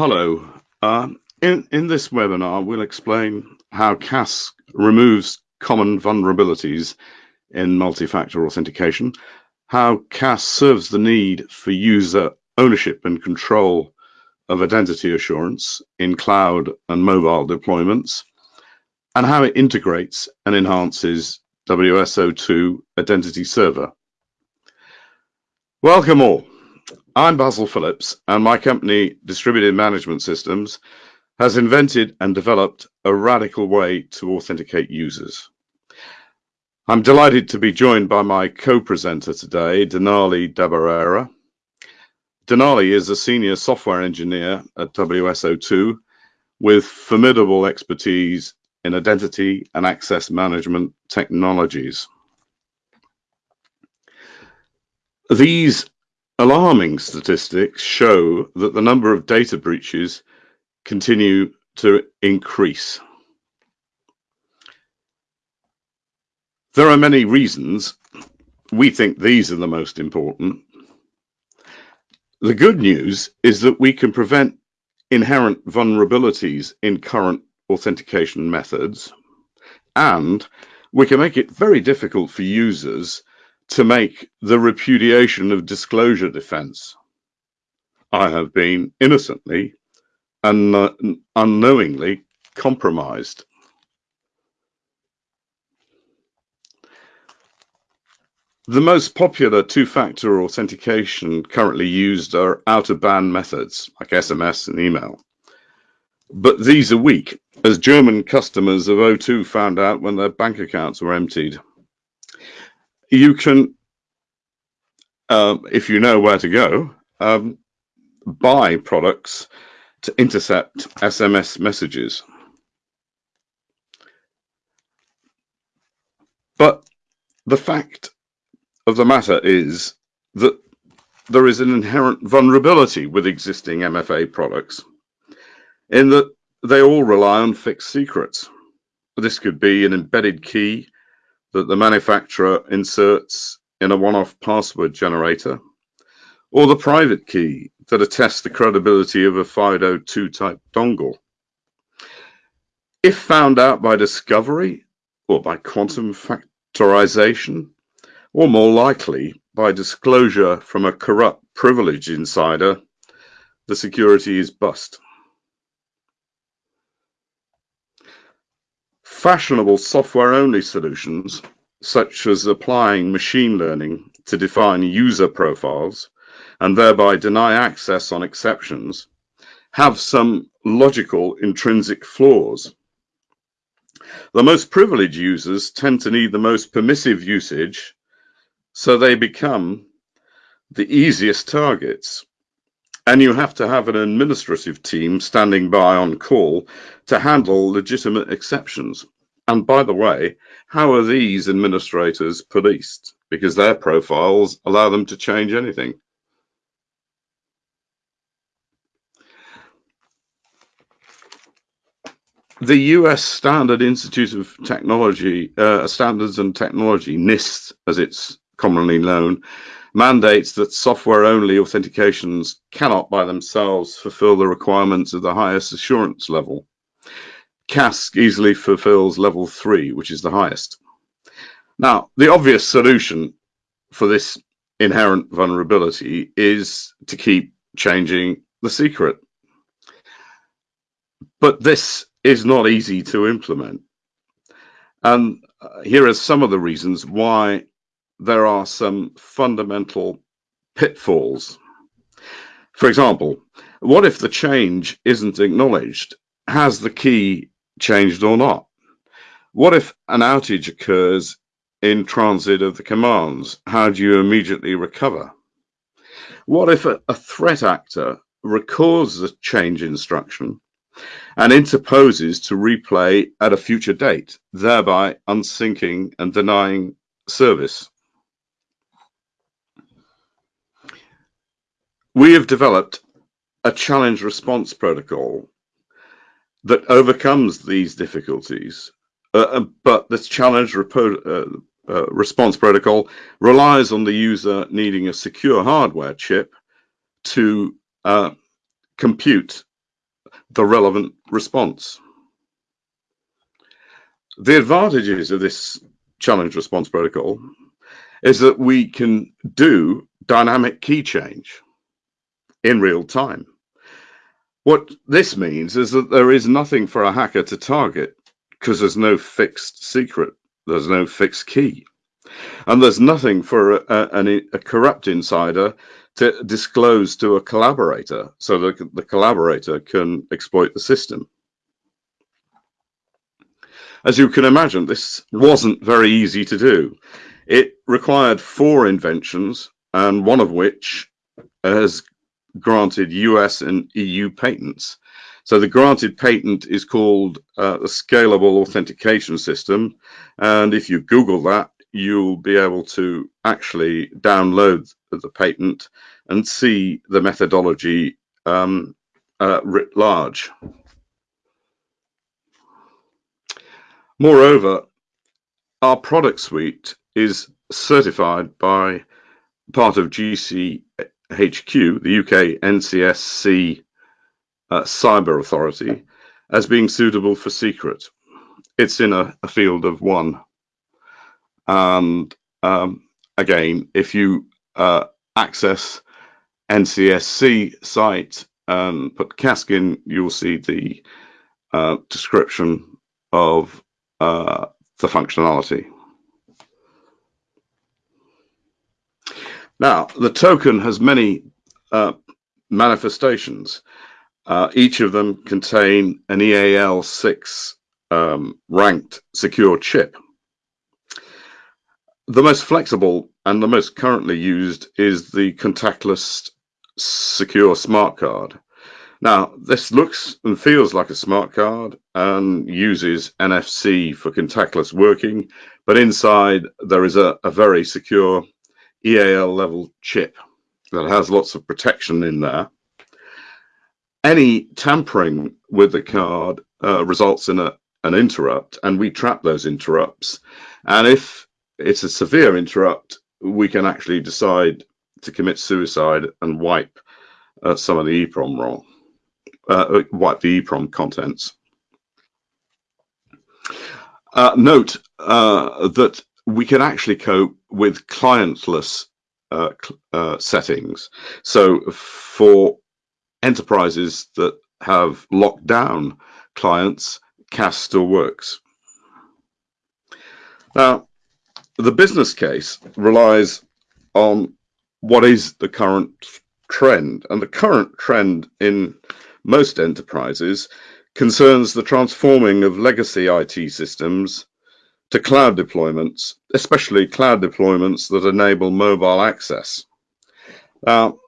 Hello. Uh, in, in this webinar, we'll explain how CAS removes common vulnerabilities in multi-factor authentication, how CAS serves the need for user ownership and control of identity assurance in cloud and mobile deployments, and how it integrates and enhances WSO2 Identity Server. Welcome all. I'm Basil Phillips, and my company, Distributed Management Systems, has invented and developed a radical way to authenticate users. I'm delighted to be joined by my co-presenter today, Dinali Dabarera. Dinali is a senior software engineer at WSO2 with formidable expertise in identity and access management technologies. These Alarming statistics show that the number of data breaches continue to increase. There are many reasons. We think these are the most important. The good news is that we can prevent inherent vulnerabilities in current authentication methods, and we can make it very difficult for users to make the repudiation of disclosure defense. I have been innocently and unknowingly compromised. The most popular two-factor authentication currently used are out-of-band methods like SMS and email. But these are weak, as German customers of O2 found out when their bank accounts were emptied you can, um, if you know where to go, um, buy products to intercept SMS messages. But the fact of the matter is that there is an inherent vulnerability with existing MFA products in that they all rely on fixed secrets. This could be an embedded key that the manufacturer inserts in a one-off password generator, or the private key that attests the credibility of a FIDO2 type dongle. If found out by discovery or by quantum factorization, or more likely by disclosure from a corrupt privilege insider, the security is bust. Fashionable software-only solutions, such as applying machine learning to define user profiles and thereby deny access on exceptions, have some logical intrinsic flaws. The most privileged users tend to need the most permissive usage, so they become the easiest targets and you have to have an administrative team standing by on call to handle legitimate exceptions. And by the way, how are these administrators policed? Because their profiles allow them to change anything. The US Standard Institute of Technology, uh, Standards and Technology, NIST as it's commonly known, mandates that software-only authentications cannot by themselves fulfill the requirements of the highest assurance level. CASC easily fulfills level three, which is the highest. Now, the obvious solution for this inherent vulnerability is to keep changing the secret. But this is not easy to implement. And uh, here are some of the reasons why there are some fundamental pitfalls. For example, what if the change isn't acknowledged? Has the key changed or not? What if an outage occurs in transit of the commands? How do you immediately recover? What if a, a threat actor records the change instruction and interposes to replay at a future date, thereby unsyncing and denying service? We have developed a challenge response protocol that overcomes these difficulties. Uh, uh but this challenge uh, uh, response protocol relies on the user needing a secure hardware chip to uh, compute the relevant response. The advantages of this challenge response protocol is that we can do dynamic key change in real time. What this means is that there is nothing for a hacker to target because there's no fixed secret, there's no fixed key. And there's nothing for a, a, a corrupt insider to disclose to a collaborator so that the collaborator can exploit the system. As you can imagine, this wasn't very easy to do. It required four inventions, and one of which has granted US and EU patents. So the granted patent is called uh, the Scalable Authentication System. And if you Google that, you'll be able to actually download the patent and see the methodology um, uh, writ large. Moreover, our product suite is certified by part of GCHQ, the UK NCSC uh, Cyber Authority, as being suitable for secret. It's in a, a field of one. And um, again, if you uh, access NCSC site and put CASC in, you'll see the uh, description of uh, the functionality. Now, the token has many uh, manifestations. Uh, each of them contain an EAL6 um, ranked secure chip. The most flexible and the most currently used is the contactless secure smart card. Now, this looks and feels like a smart card and uses NFC for contactless working, but inside there is a, a very secure EAL level chip that has lots of protection in there. Any tampering with the card uh, results in a, an interrupt, and we trap those interrupts. And if it's a severe interrupt, we can actually decide to commit suicide and wipe uh, some of the EEPROM ROM, uh, wipe the EEPROM contents. Uh, note uh, that we can actually cope with clientless uh, uh, settings. So for enterprises that have locked down clients, CAS still works. Now, the business case relies on what is the current trend. And the current trend in most enterprises concerns the transforming of legacy IT systems to cloud deployments, especially cloud deployments that enable mobile access. Now,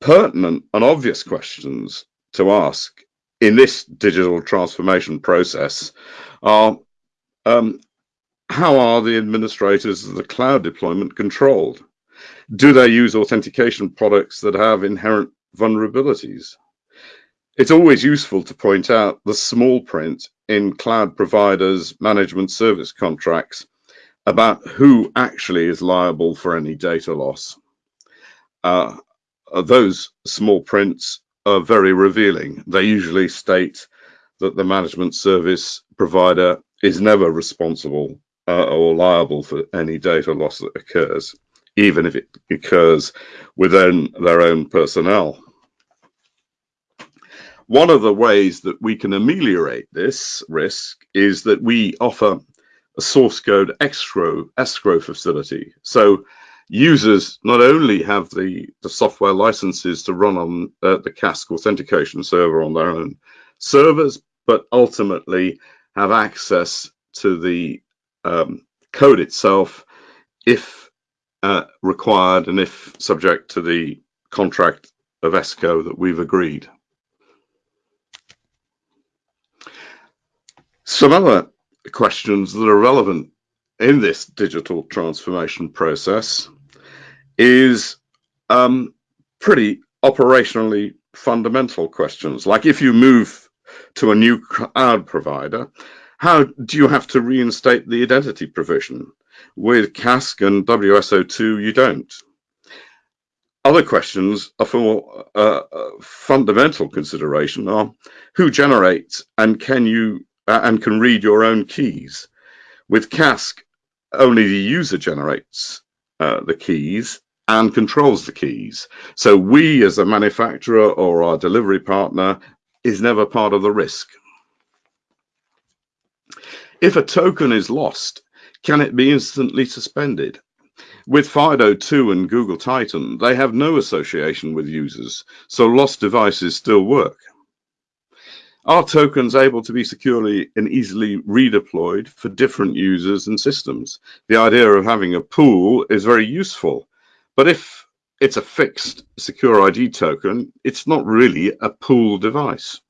pertinent and obvious questions to ask in this digital transformation process are um, how are the administrators of the cloud deployment controlled? Do they use authentication products that have inherent vulnerabilities? It's always useful to point out the small print in cloud providers' management service contracts about who actually is liable for any data loss. Uh, those small prints are very revealing. They usually state that the management service provider is never responsible uh, or liable for any data loss that occurs, even if it occurs within their own personnel. One of the ways that we can ameliorate this risk is that we offer a source code escrow, escrow facility. So users not only have the, the software licenses to run on uh, the CASC authentication server on their own servers, but ultimately have access to the um, code itself if uh, required and if subject to the contract of escrow that we've agreed. Some other questions that are relevant in this digital transformation process is um, pretty operationally fundamental questions. Like if you move to a new cloud provider, how do you have to reinstate the identity provision? With CASC and WSO2, you don't. Other questions are for uh, uh, fundamental consideration are who generates and can you uh, and can read your own keys. With Cask, only the user generates uh, the keys and controls the keys. So we as a manufacturer or our delivery partner is never part of the risk. If a token is lost, can it be instantly suspended? With FIDO2 and Google Titan, they have no association with users, so lost devices still work. Are tokens able to be securely and easily redeployed for different users and systems? The idea of having a pool is very useful, but if it's a fixed secure ID token, it's not really a pool device.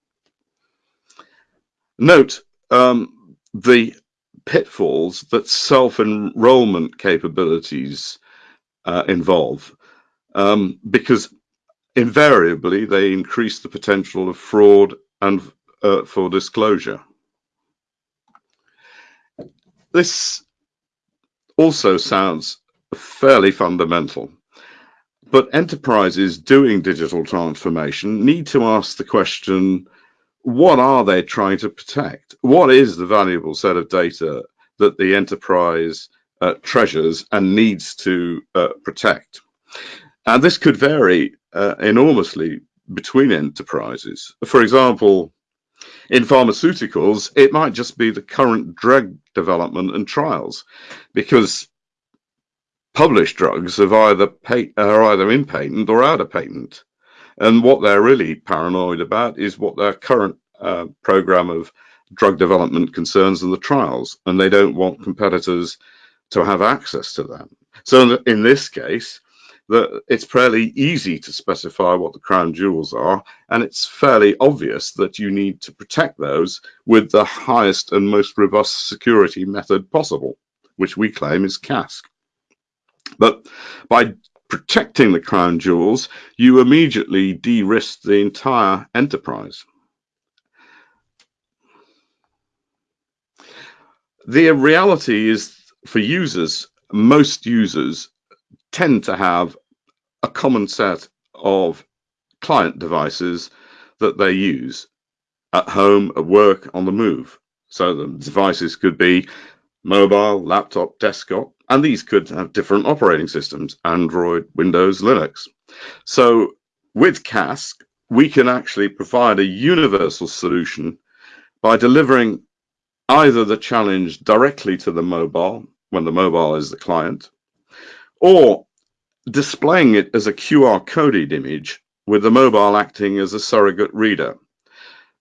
Note um, the pitfalls that self-enrollment capabilities uh, involve um, because invariably they increase the potential of fraud and uh, for disclosure. This also sounds fairly fundamental, but enterprises doing digital transformation need to ask the question, what are they trying to protect? What is the valuable set of data that the enterprise uh, treasures and needs to uh, protect? And this could vary uh, enormously between enterprises. For example, in pharmaceuticals, it might just be the current drug development and trials, because published drugs have either are either in patent or out of patent. And what they're really paranoid about is what their current uh, program of drug development concerns and the trials, and they don't want competitors to have access to that. So in this case, the, it's fairly easy to specify what the crown jewels are, and it's fairly obvious that you need to protect those with the highest and most robust security method possible, which we claim is CASK. But by protecting the crown jewels, you immediately de-risk the entire enterprise. The reality is for users, most users tend to have a common set of client devices that they use at home, at work, on the move. So the devices could be mobile, laptop, desktop, and these could have different operating systems, Android, Windows, Linux. So with CASK, we can actually provide a universal solution by delivering either the challenge directly to the mobile, when the mobile is the client, or displaying it as a QR coded image with the mobile acting as a surrogate reader.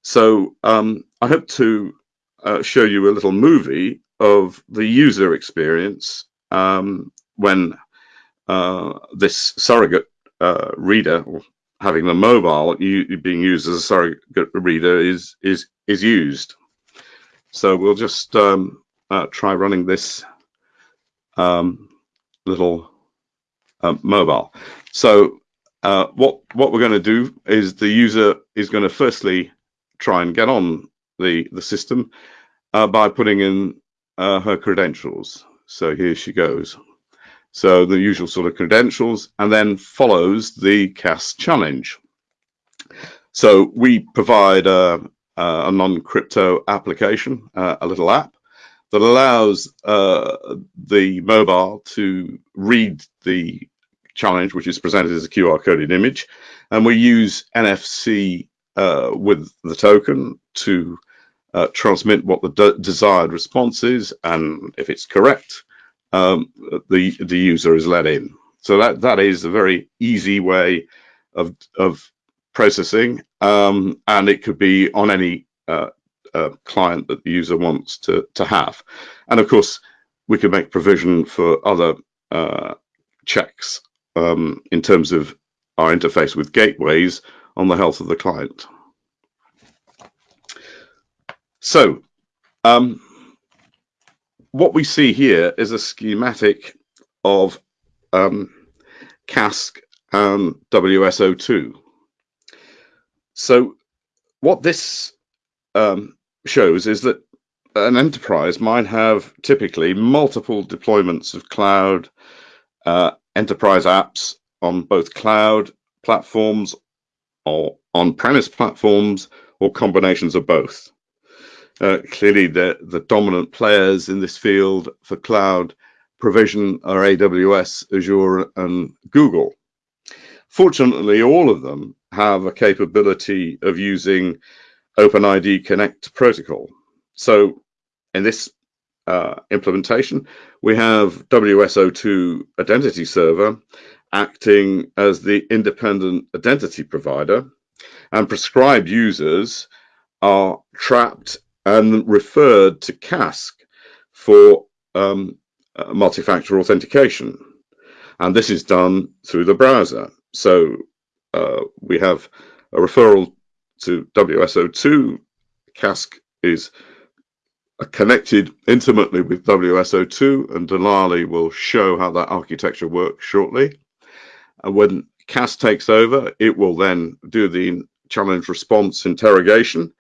So um, I hope to uh, show you a little movie of the user experience um, when uh, this surrogate uh, reader, having the mobile being used as a surrogate reader, is is is used. So we'll just um, uh, try running this um, little uh, mobile. So uh, what what we're going to do is the user is going to firstly try and get on the the system uh, by putting in uh, her credentials. So here she goes. So the usual sort of credentials, and then follows the CAS challenge. So we provide a, a non-crypto application, uh, a little app that allows uh, the mobile to read the challenge, which is presented as a QR coded image, and we use NFC uh, with the token to uh, transmit what the de desired response is, and if it's correct, um, the the user is let in. So that that is a very easy way of of processing, um, and it could be on any client that the user wants to to have. And of course, we can make provision for other uh, checks um, in terms of our interface with gateways on the health of the client. So um, what we see here is a schematic of um, CASK and WSO2. So what this um, shows is that an enterprise might have typically multiple deployments of cloud uh, enterprise apps on both cloud platforms or on-premise platforms or combinations of both. Uh, clearly, the, the dominant players in this field for cloud provision are AWS, Azure, and Google. Fortunately, all of them have a capability of using OpenID Connect protocol. So in this uh, implementation, we have WSO2 identity server acting as the independent identity provider and prescribed users are trapped and referred to CASC for um, uh, multi-factor authentication. And this is done through the browser. So uh, we have a referral to WSO2. CASC is connected intimately with WSO2 and Dinali will show how that architecture works shortly. And when CASC takes over, it will then do the challenge response interrogation.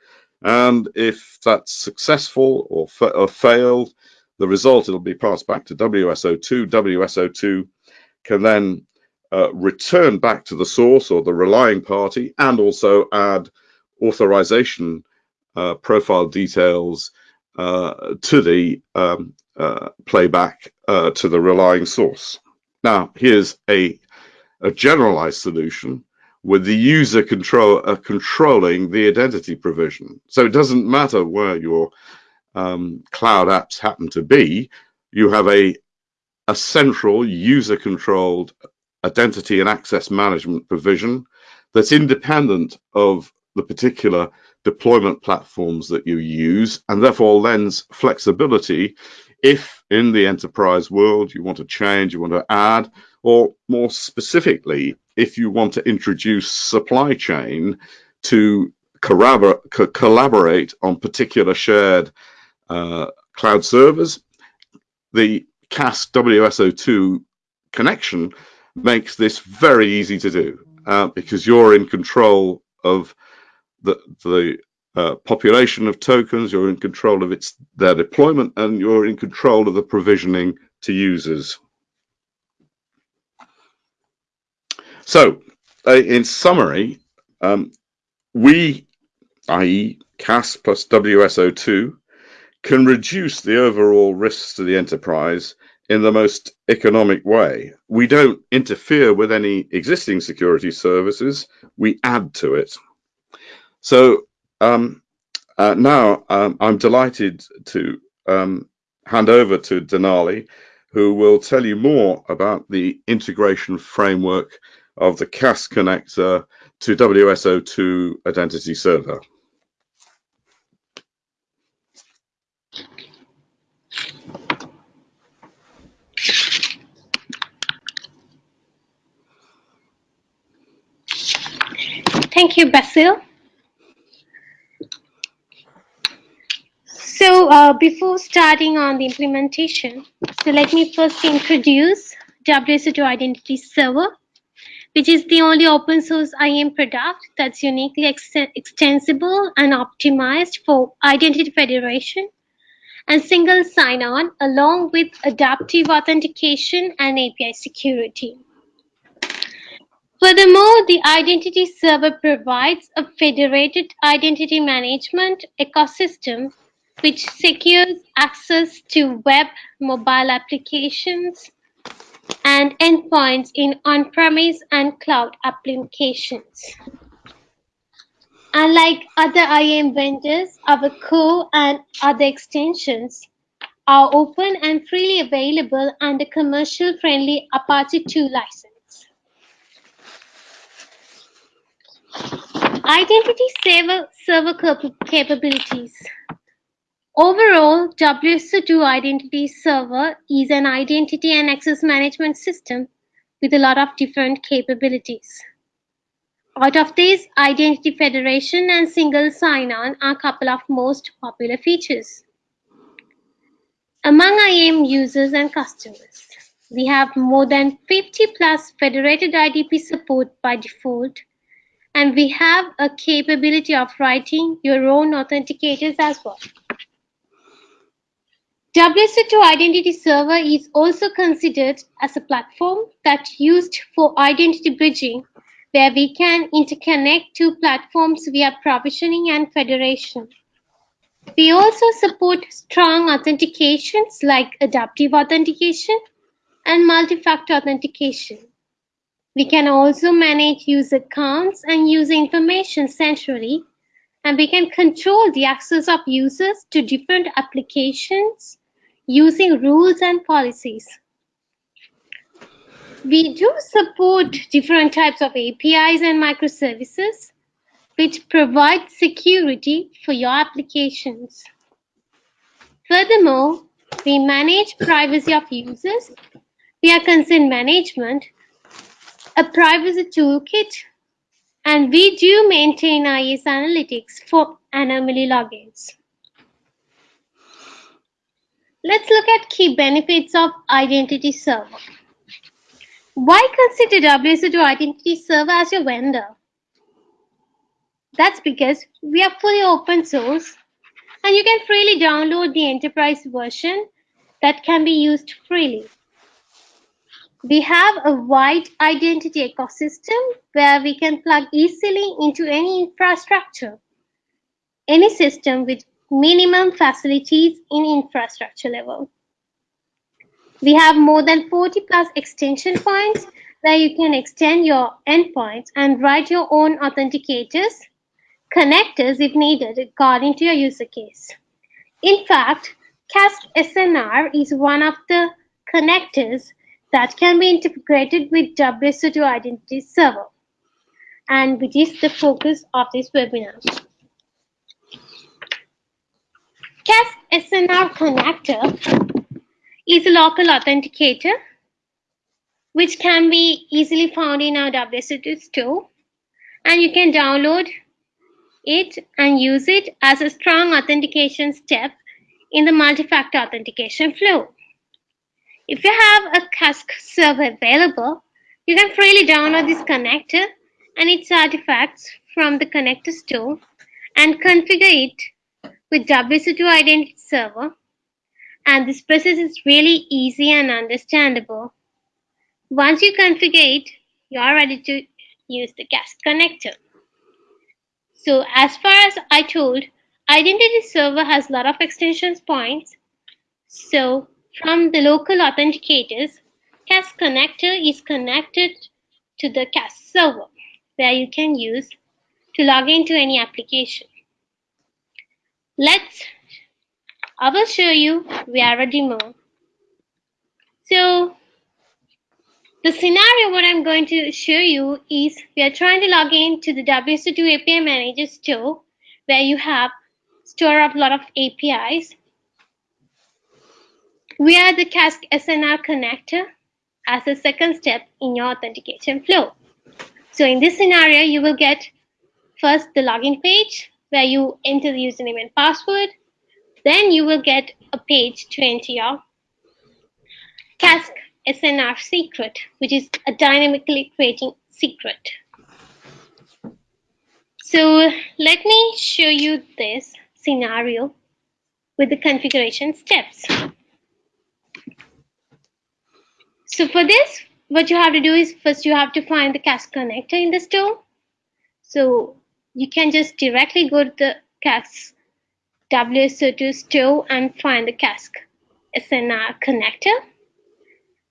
And if that's successful or, fa or failed, the result it'll be passed back to WSO2. WSO2 can then uh, return back to the source or the relying party and also add authorization uh, profile details uh, to the um, uh, playback uh, to the relying source. Now, here's a, a generalized solution with the user control uh, controlling the identity provision. So it doesn't matter where your um, cloud apps happen to be, you have a, a central user controlled identity and access management provision that's independent of the particular deployment platforms that you use and therefore lends flexibility if in the enterprise world you want to change, you want to add, or more specifically, if you want to introduce supply chain to collaborate on particular shared uh, cloud servers, the CASC WSO2 connection makes this very easy to do uh, because you're in control of the, the uh, population of tokens, you're in control of its their deployment, and you're in control of the provisioning to users. So, uh, in summary, um, we, i.e. CAS plus WSO2, can reduce the overall risks to the enterprise in the most economic way. We don't interfere with any existing security services, we add to it. So um, uh, now um, I'm delighted to um, hand over to Dinali, who will tell you more about the integration framework of the CAS connector to WSO2 Identity Server. Thank you, Basil. So uh, before starting on the implementation, so let me first introduce WSO2 Identity Server, which is the only open source IAM product that's uniquely ex extensible and optimized for identity federation and single sign-on along with adaptive authentication and API security. Furthermore, the Identity Server provides a federated identity management ecosystem which secures access to web, mobile applications, and endpoints in on-premise and cloud applications. Unlike other IAM vendors, our core and other extensions are open and freely available under commercial-friendly Apache 2 license. Identity server, server capabilities. Overall, WSO2 Identity Server is an identity and access management system with a lot of different capabilities. Out of these, Identity Federation and Single Sign-On are a couple of most popular features. Among IAM users and customers, we have more than 50 plus federated IDP support by default and we have a capability of writing your own authenticators as well. WSO2 Identity Server is also considered as a platform that's used for identity bridging, where we can interconnect two platforms via provisioning and federation. We also support strong authentications like adaptive authentication and multi-factor authentication. We can also manage user accounts and user information centrally, and we can control the access of users to different applications using rules and policies. We do support different types of APIs and microservices, which provide security for your applications. Furthermore, we manage privacy of users via consent management, a privacy toolkit, and we do maintain IS analytics for anomaly logins. Let's look at key benefits of Identity Server. Why consider WSO2 Identity Server as your vendor? That's because we are fully open source and you can freely download the enterprise version that can be used freely. We have a wide identity ecosystem where we can plug easily into any infrastructure, any system with minimum facilities in infrastructure level. We have more than 40 plus extension points where you can extend your endpoints and write your own authenticators connectors if needed according to your user case. In fact, CASC SNR is one of the connectors that can be integrated with WSO2 Identity Server, and which is the focus of this webinar. CASC SNR connector is a local authenticator which can be easily found in our WSO2 store and you can download it and use it as a strong authentication step in the multi-factor authentication flow. If you have a CASC server available, you can freely download this connector and its artifacts from the connector store and configure it with WSO2 Identity Server. And this process is really easy and understandable. Once you configure it, you are ready to use the CASC connector. So as far as I told, Identity Server has a lot of extensions points. So from the local authenticators, CASC connector is connected to the CASC server where you can use to log into any application. Let's, I will show you via a demo. So the scenario what I'm going to show you is we are trying to log in to the WSO2 API Manager store where you have store of a lot of APIs. We are the Cask SNR connector as a second step in your authentication flow. So in this scenario, you will get first the login page where you enter the username and password. Then you will get a page to enter your CASC SNR secret, which is a dynamically creating secret. So let me show you this scenario with the configuration steps. So for this, what you have to do is first you have to find the CASC connector in the store. So you can just directly go to the CASC WSO2 store and find the CASC SNR connector.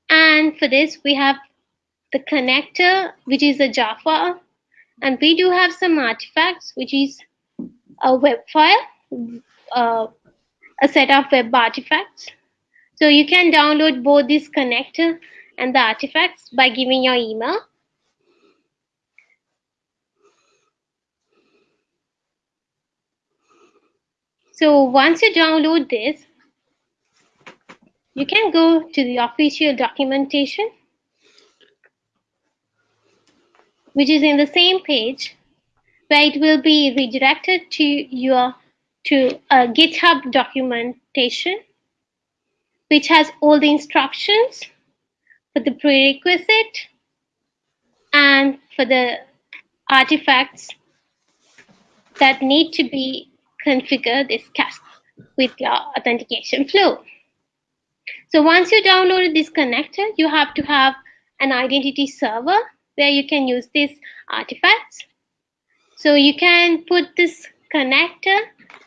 And for this, we have the connector, which is a jar file. And we do have some artifacts, which is a web file, uh, a set of web artifacts. So you can download both this connector and the artifacts by giving your email. So once you download this, you can go to the official documentation, which is in the same page, where it will be redirected to your to a GitHub documentation, which has all the instructions for the prerequisite and for the artifacts that need to be configured this CASC with your authentication flow. So once you downloaded this connector, you have to have an identity server where you can use these artifacts. So you can put this connector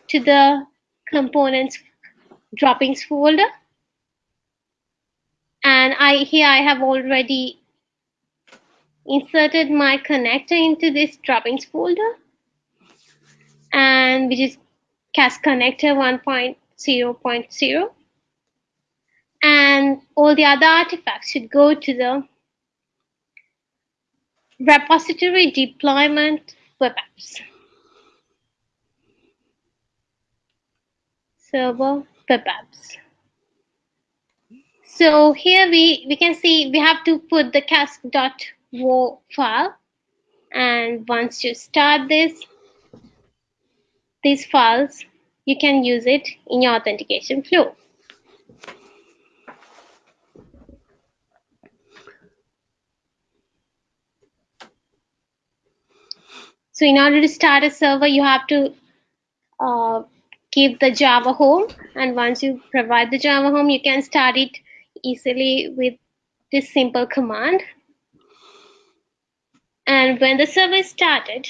to the components dropins folder. And I here I have already inserted my connector into this dropins folder and which is Cask connector 1.0.0 and all the other artifacts should go to the repository deployment web apps. Server web apps. So here we we can see we have to put the cask.wo file. And once you start this these files you can use it in your authentication flow So in order to start a server, you have to uh, give the Java home. And once you provide the Java home, you can start it easily with this simple command. And when the server is started,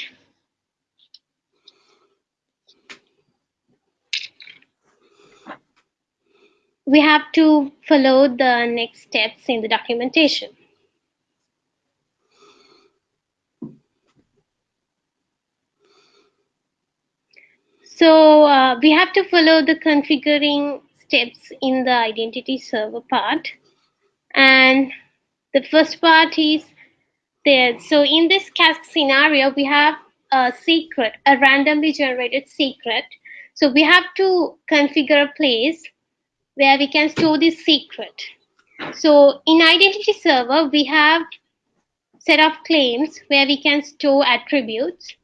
we have to follow the next steps in the documentation. So uh, we have to follow the configuring steps in the identity server part. And the first part is there. So in this Cask scenario, we have a secret, a randomly generated secret. So we have to configure a place where we can store this secret. So in identity server, we have set of claims where we can store attributes.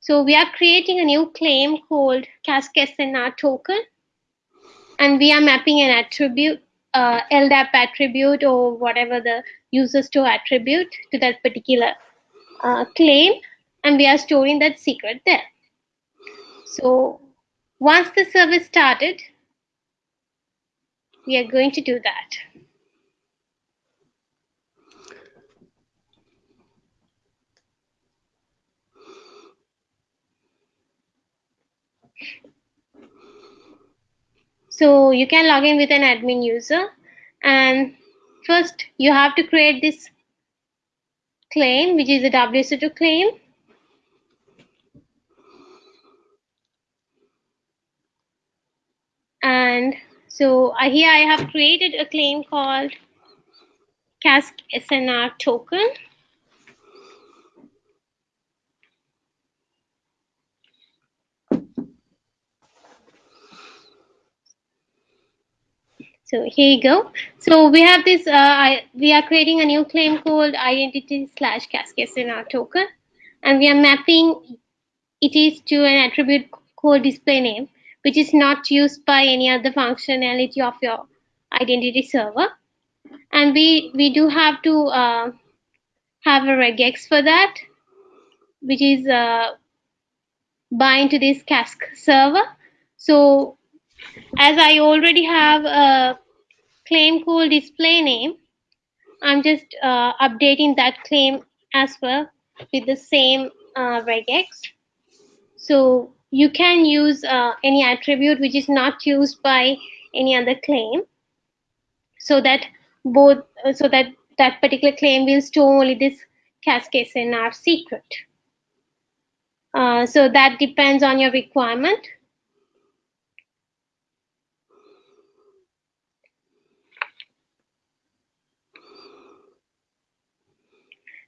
So we are creating a new claim called Cask SNR token, and we are mapping an attribute, uh, LDAP attribute or whatever the user store attribute to that particular uh, claim, and we are storing that secret there. So once the service started, we are going to do that. So you can log in with an admin user and first you have to create this claim which is a WSO2 claim. And so uh, here I have created a claim called Cask SNR token. So here you go. So we have this, uh, I, we are creating a new claim called identity slash cask SNR token. And we are mapping it is to an attribute called display name, which is not used by any other functionality of your identity server. And we, we do have to uh, have a regex for that, which is uh, bind to this Cask server. So as I already have a claim called display name, I'm just uh, updating that claim as well with the same uh, regex. So you can use uh, any attribute which is not used by any other claim so that both uh, so that that particular claim will store only this Cask SNR secret. Uh, so that depends on your requirement.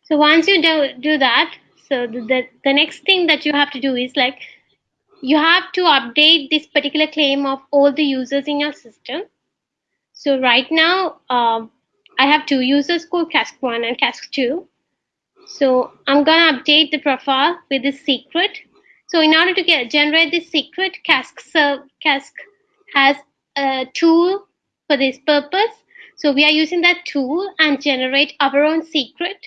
So once you do, do that, so the, the next thing that you have to do is like, you have to update this particular claim of all the users in your system. So right now, um, I have two users called Cask1 and Cask2. So I'm gonna update the profile with this secret. So in order to get generate this secret, Cask, serve, Cask has a tool for this purpose. So we are using that tool and generate our own secret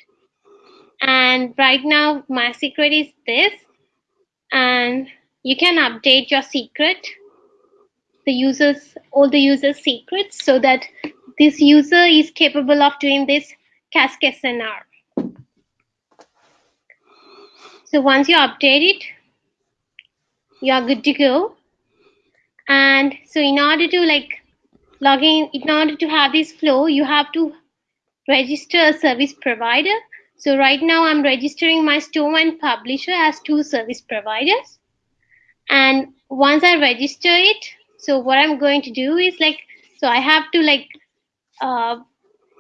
and right now my secret is this and you can update your secret the users all the users secrets so that this user is capable of doing this Cask SNR. So once you update it, you are good to go. And so in order to like log in, in order to have this flow, you have to register a service provider. So right now I'm registering my store and publisher as two service providers. And once I register it, so what I'm going to do is like, so I have to like uh,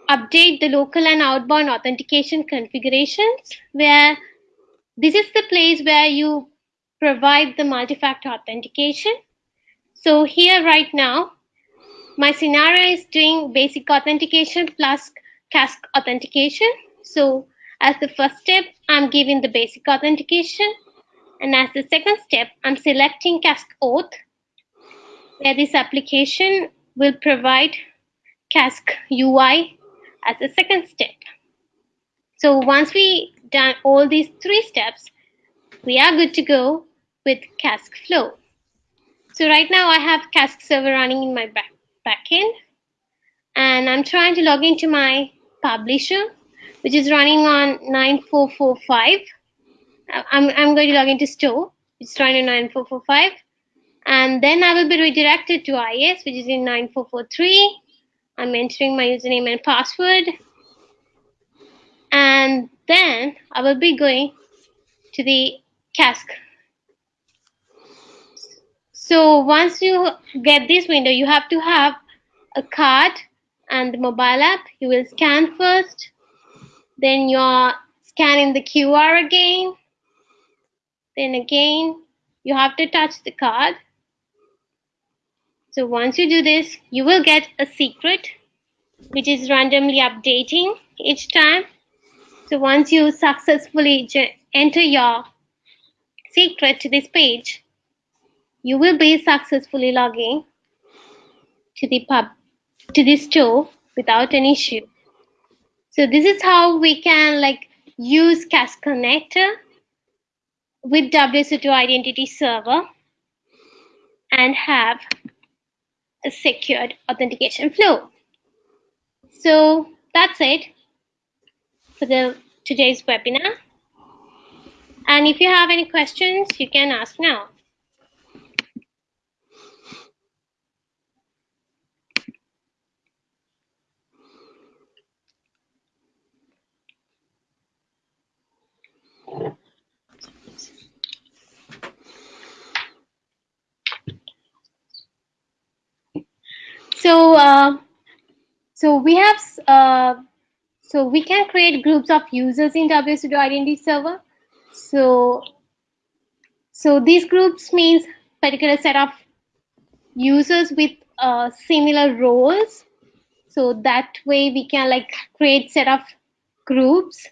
update the local and outbound authentication configurations where this is the place where you provide the multi-factor authentication. So here right now, my scenario is doing basic authentication plus Cask authentication. So as the first step, I'm giving the basic authentication. And as the second step, I'm selecting Cask Auth, where this application will provide Cask UI as the second step. So once we done all these three steps, we are good to go with Cask Flow. So right now I have Cask server running in my back backend, and I'm trying to log into my publisher, which is running on 9445. I'm, I'm going to log into store, running on 9445. And then I will be redirected to IS, which is in 9443. I'm entering my username and password. And then I will be going to the Cask. So once you get this window, you have to have a card and the mobile app. You will scan first, then you're scanning the QR again. Then again, you have to touch the card. So once you do this, you will get a secret, which is randomly updating each time. So once you successfully enter your secret to this page, you will be successfully logging to the pub to the store without an issue. So this is how we can like use Cask Connector with WSO2 Identity Server and have a secured authentication flow. So that's it for the today's webinar. And if you have any questions, you can ask now. So, uh, so we have uh, so we can create groups of users in WSO2 Identity Server. So, so these groups means particular set of users with uh, similar roles. So that way we can like create set of groups.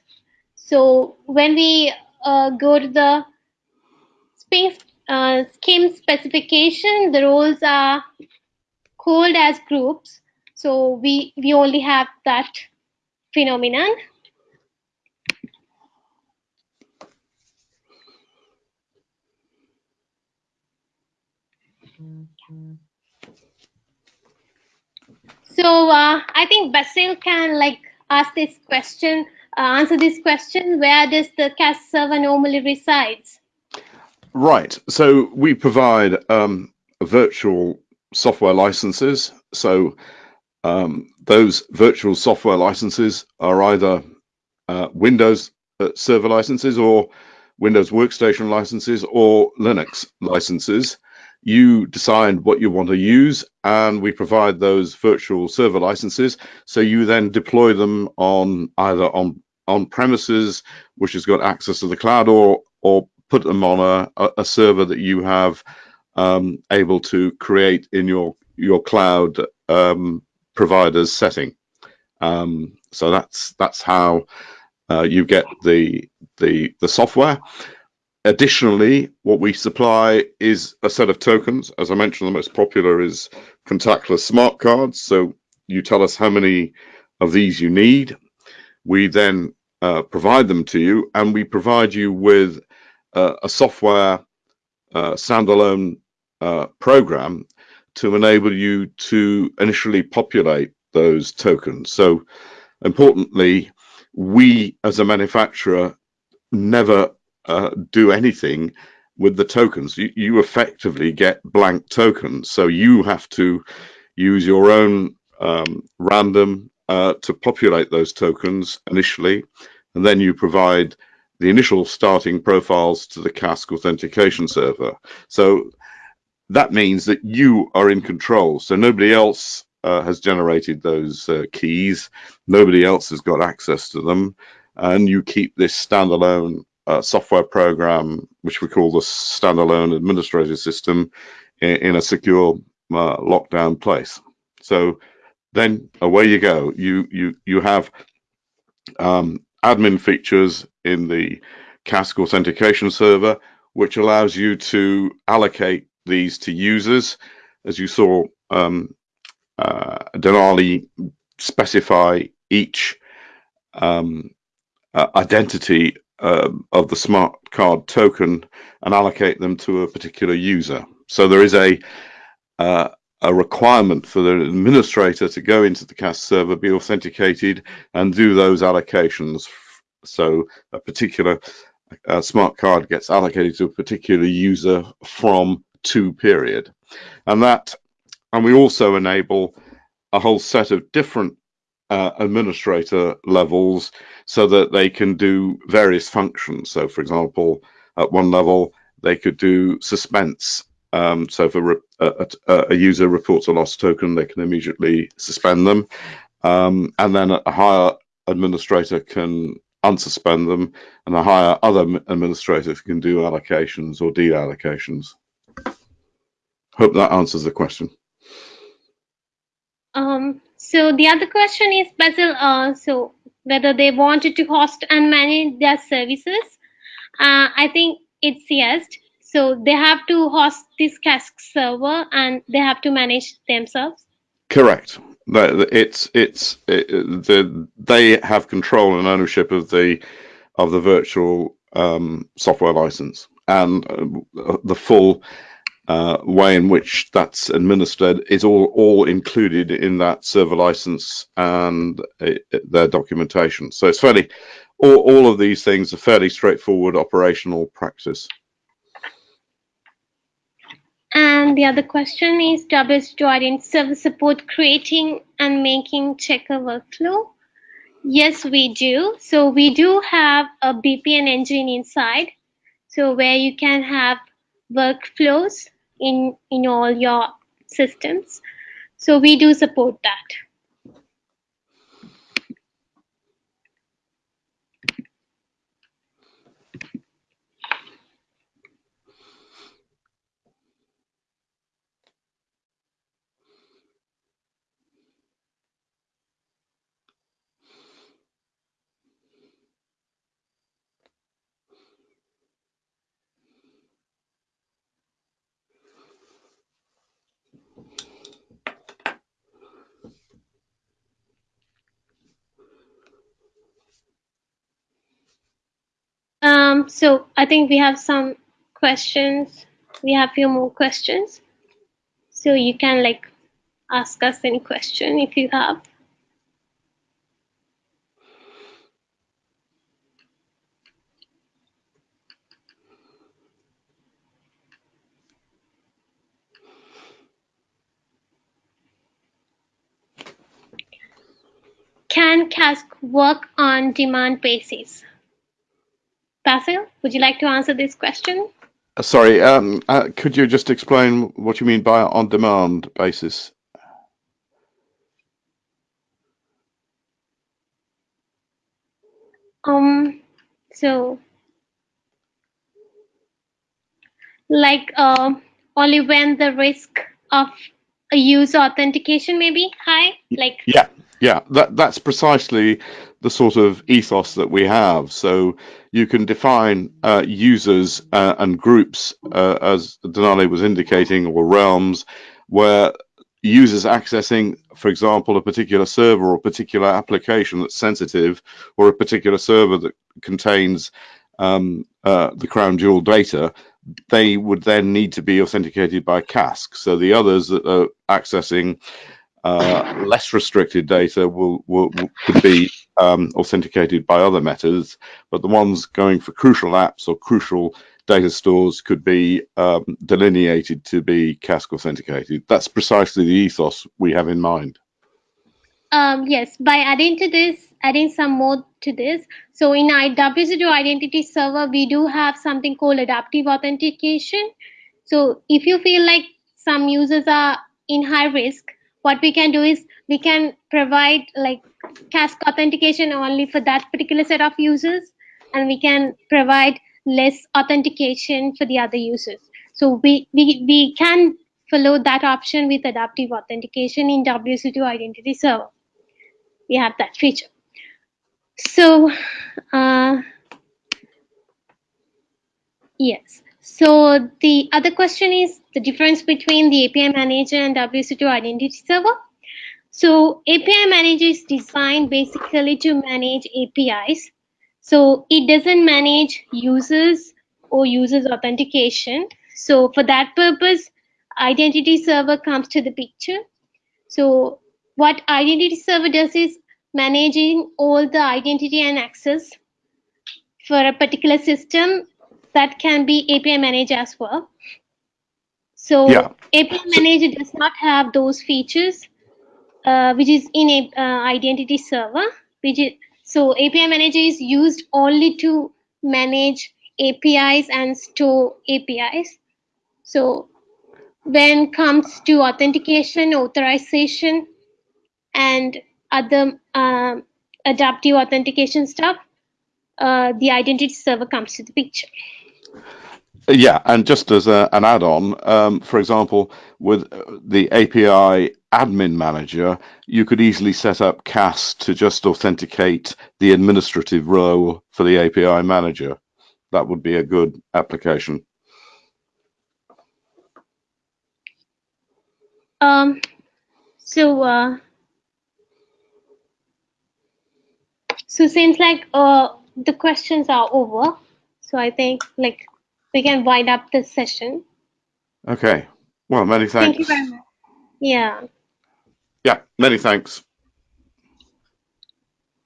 So when we uh, go to the space uh, SCIM specification, the roles are called as groups. So we we only have that phenomenon. So uh, I think Basil can like ask this question, uh, answer this question, where does the Cask server normally resides? Right, so we provide um, virtual software licenses. So um, those virtual software licenses are either uh, Windows uh, server licenses or Windows workstation licenses or Linux licenses. You decide what you want to use and we provide those virtual server licenses. So you then deploy them on either on on premises, which has got access to the cloud or or put them on a, a server that you have um, able to create in your your cloud um, provider's setting. Um, so that's that's how uh, you get the the the software. Additionally, what we supply is a set of tokens. As I mentioned, the most popular is contactless smart cards. So you tell us how many of these you need. We then uh, provide them to you, and we provide you with uh, a software uh, standalone uh, program to enable you to initially populate those tokens. So importantly, we as a manufacturer never uh, do anything with the tokens. You, you effectively get blank tokens. So you have to use your own um, random uh, to populate those tokens initially, and then you provide the initial starting profiles to the Cask authentication server. So that means that you are in control. So nobody else uh, has generated those uh, keys. Nobody else has got access to them. And you keep this standalone uh, software program, which we call the standalone administrator system, in, in a secure uh, lockdown place. So then away you go. You you you have um, admin features in the Cask authentication server, which allows you to allocate these to users. As you saw, um, uh, Dinali specify each um, uh, identity uh, of the smart card token and allocate them to a particular user. So there is a uh, a requirement for the administrator to go into the CAS server, be authenticated, and do those allocations. So a particular uh, smart card gets allocated to a particular user from to period, and that, and we also enable a whole set of different uh, administrator levels so that they can do various functions. So, for example, at one level, they could do suspense. Um, so, if a, a, a, user reports a lost token, they can immediately suspend them. Um, and then a higher administrator can unsuspend them, and a higher other administrator can do allocations or deallocations. Hope that answers the question. Um, so the other question is, Basil, uh, so whether they wanted to host and manage their services. Uh, I think it's yes. So they have to host this Cask server and they have to manage themselves. Correct. It's it's it, the they have control and ownership of the of the virtual um, software license and uh, the full uh, way in which that's administered is all all included in that server license and it, their documentation. So it's fairly all, all of these things are fairly straightforward operational practice. And the other question is WSO2 Identity Server support creating and making checker workflow? Yes, we do. So we do have a BPN engine inside. So where you can have workflows in in all your systems. So we do support that Um, so I think we have some questions. We have a few more questions. So you can like ask us any question if you have. Can Cask work on demand basis? Basil, would you like to answer this question? Uh, sorry, um, uh, could you just explain what you mean by on-demand basis? Um, so like uh, only when the risk of a user authentication may be high, like yeah, yeah, that that's precisely the sort of ethos that we have. So you can define uh, users uh, and groups, uh, as Dinali was indicating, or realms, where users accessing, for example, a particular server or a particular application that's sensitive, or a particular server that contains um, uh, the crown jewel data, they would then need to be authenticated by Cask. So the others that are accessing Uh, less restricted data will, will, will could be um, authenticated by other methods, but the ones going for crucial apps or crucial data stores could be um, delineated to be cask authenticated. That's precisely the ethos we have in mind. Um, yes, by adding to this, adding some more to this. So in our WSO2 identity server, we do have something called adaptive authentication. So if you feel like some users are in high risk, what we can do is we can provide like cask authentication only for that particular set of users, and we can provide less authentication for the other users. So we, we, we can follow that option with adaptive authentication in WSO2 identity server. We have that feature. So, uh, yes. So the other question is the difference between the API manager and WSO2 identity server. So API manager is designed basically to manage APIs. So it doesn't manage users or users authentication. So for that purpose, identity server comes to the picture. So what identity server does is managing all the identity and access for a particular system that can be API manager as well. So Yeah. API manager does not have those features, uh, which is in a uh, identity server. Which is so API manager is used only to manage APIs and store APIs. So when comes to authentication, authorization, and other um, adaptive authentication stuff, uh, the identity server comes to the picture. Yeah, and just as a, an add-on, um, for example, with uh, the API admin manager, you could easily set up CAS to just authenticate the administrative role for the API manager. That would be a good application. Um, so, uh, so seems like uh, the questions are over. So I think like we can wind up this session. Okay. Well, many thanks. Thank you very much. Yeah. Yeah, many thanks.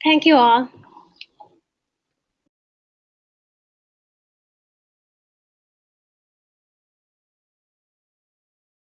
Thank you all.